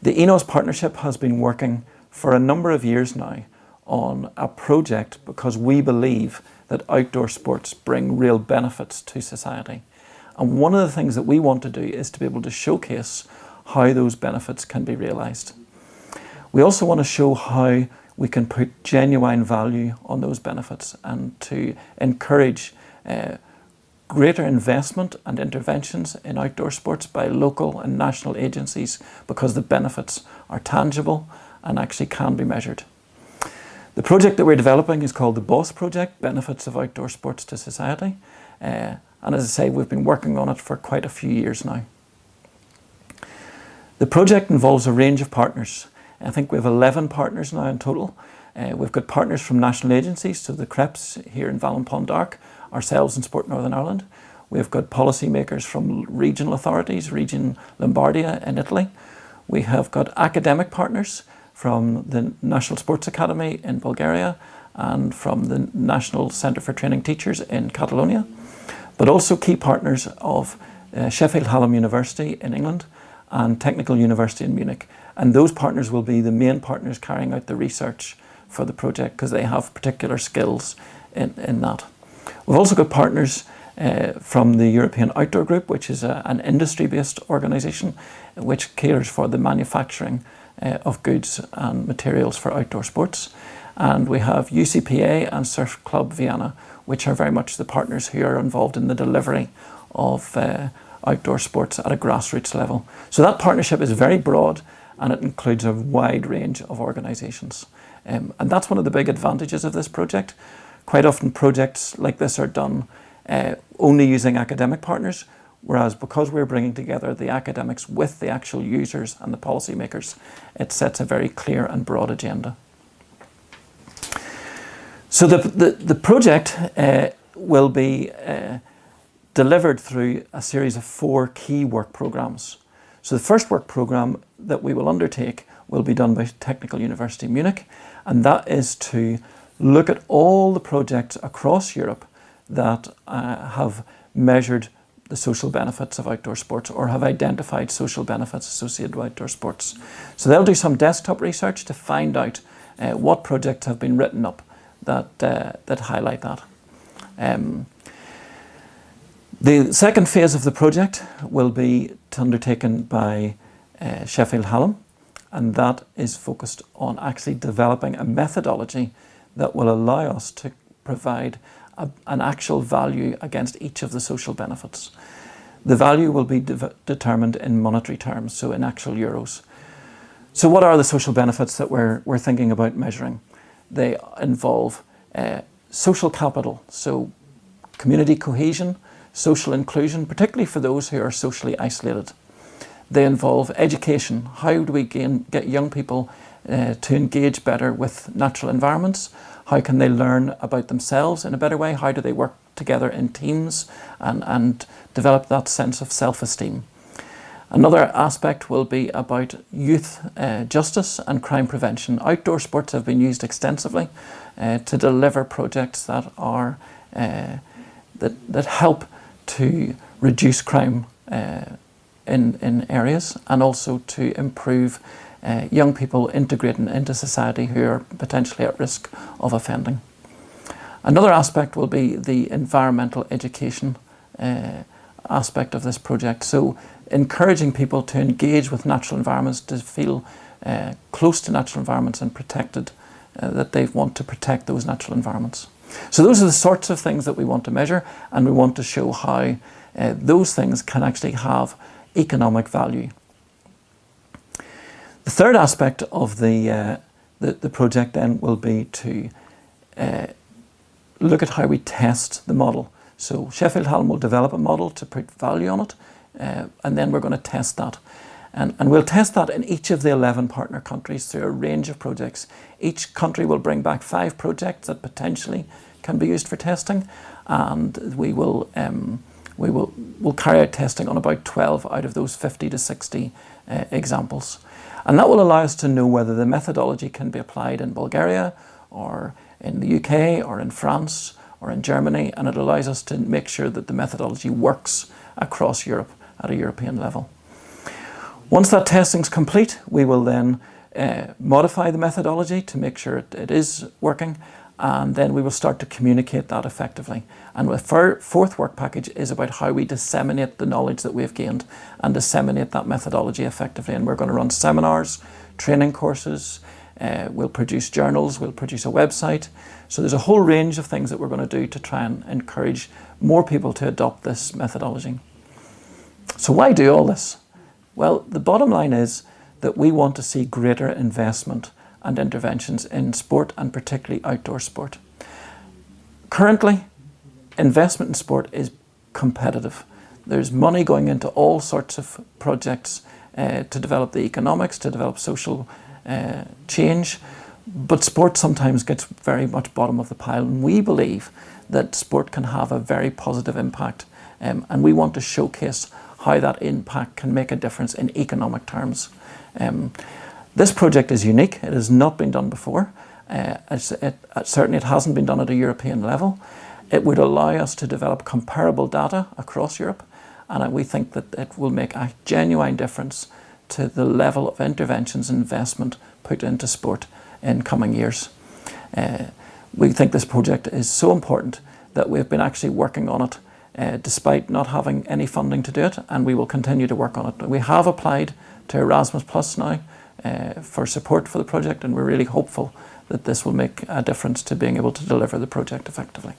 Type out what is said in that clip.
The ENOS partnership has been working for a number of years now on a project because we believe that outdoor sports bring real benefits to society. And one of the things that we want to do is to be able to showcase how those benefits can be realised. We also want to show how we can put genuine value on those benefits and to encourage uh, greater investment and interventions in outdoor sports by local and national agencies because the benefits are tangible and actually can be measured. The project that we're developing is called the BOSS Project, Benefits of Outdoor Sports to Society. Uh, and as I say, we've been working on it for quite a few years now. The project involves a range of partners. I think we have 11 partners now in total. Uh, we've got partners from national agencies, so the CREPS here in Vallon Pont ourselves in Sport Northern Ireland. We've got policymakers from regional authorities, Region Lombardia in Italy. We have got academic partners from the National Sports Academy in Bulgaria and from the National Centre for Training Teachers in Catalonia, but also key partners of uh, Sheffield Hallam University in England and Technical University in Munich. And those partners will be the main partners carrying out the research for the project because they have particular skills in, in that. We've also got partners uh, from the European Outdoor Group, which is a, an industry-based organisation which caters for the manufacturing uh, of goods and materials for outdoor sports. And we have UCPA and Surf Club Viana, which are very much the partners who are involved in the delivery of uh, outdoor sports at a grassroots level. So that partnership is very broad and it includes a wide range of organisations. Um, and that's one of the big advantages of this project. Quite often projects like this are done uh, only using academic partners, whereas because we're bringing together the academics with the actual users and the policymakers, it sets a very clear and broad agenda. So the, the, the project uh, will be uh, delivered through a series of four key work programmes. So the first work programme that we will undertake will be done by Technical University Munich, and that is to look at all the projects across Europe that uh, have measured the social benefits of outdoor sports or have identified social benefits associated with outdoor sports. So they'll do some desktop research to find out uh, what projects have been written up that, uh, that highlight that. Um, the second phase of the project will be undertaken by uh, Sheffield Hallam and that is focused on actually developing a methodology that will allow us to provide a, an actual value against each of the social benefits. The value will be de determined in monetary terms, so in actual euros. So what are the social benefits that we're, we're thinking about measuring? They involve uh, social capital, so community cohesion, social inclusion, particularly for those who are socially isolated. They involve education. How do we gain, get young people uh, to engage better with natural environments? How can they learn about themselves in a better way? How do they work together in teams and, and develop that sense of self-esteem? Another aspect will be about youth uh, justice and crime prevention. Outdoor sports have been used extensively uh, to deliver projects that are uh, that, that help to reduce crime uh, in, in areas and also to improve uh, young people integrating into society who are potentially at risk of offending. Another aspect will be the environmental education uh, aspect of this project. So encouraging people to engage with natural environments, to feel uh, close to natural environments and protected, uh, that they want to protect those natural environments. So those are the sorts of things that we want to measure and we want to show how uh, those things can actually have economic value. The third aspect of the, uh, the, the, project then will be to uh, look at how we test the model. So Sheffield Hallam will develop a model to put value on it uh, and then we're going to test that. And, and we'll test that in each of the 11 partner countries through a range of projects. Each country will bring back five projects that potentially can be used for testing and we will um, we will will carry out testing on about 12 out of those 50 to 60 uh, examples. And that will allow us to know whether the methodology can be applied in Bulgaria or in the UK or in France or in Germany and it allows us to make sure that the methodology works across Europe at a European level. Once that testing is complete, we will then uh, modify the methodology to make sure it, it is working and then we will start to communicate that effectively. And the fourth work package is about how we disseminate the knowledge that we've gained and disseminate that methodology effectively. And we're going to run seminars, training courses, uh, we'll produce journals, we'll produce a website. So there's a whole range of things that we're going to do to try and encourage more people to adopt this methodology. So why do all this? Well, the bottom line is that we want to see greater investment and interventions in sport and particularly outdoor sport. Currently, investment in sport is competitive. There's money going into all sorts of projects uh, to develop the economics, to develop social uh, change, but sport sometimes gets very much bottom of the pile and we believe that sport can have a very positive impact um, and we want to showcase how that impact can make a difference in economic terms. Um, this project is unique. It has not been done before. Uh, it, it, certainly it hasn't been done at a European level. It would allow us to develop comparable data across Europe and we think that it will make a genuine difference to the level of interventions and investment put into sport in coming years. Uh, we think this project is so important that we've been actually working on it uh, despite not having any funding to do it and we will continue to work on it. We have applied to Erasmus Plus now uh, for support for the project and we're really hopeful that this will make a difference to being able to deliver the project effectively.